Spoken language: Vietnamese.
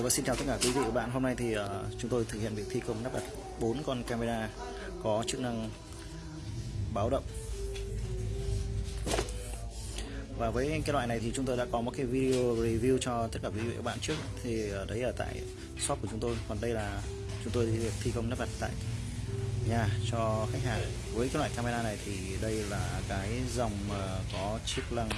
Dạ vâng, xin chào tất cả quý vị và bạn. Hôm nay thì uh, chúng tôi thực hiện việc thi công lắp đặt 4 con camera có chức năng báo động. Và với cái loại này thì chúng tôi đã có một cái video review cho tất cả quý vị và các bạn trước. Thì uh, đấy ở tại shop của chúng tôi. Còn đây là chúng tôi thi công lắp đặt tại nhà cho khách hàng. Với cái loại camera này thì đây là cái dòng uh, có chức năng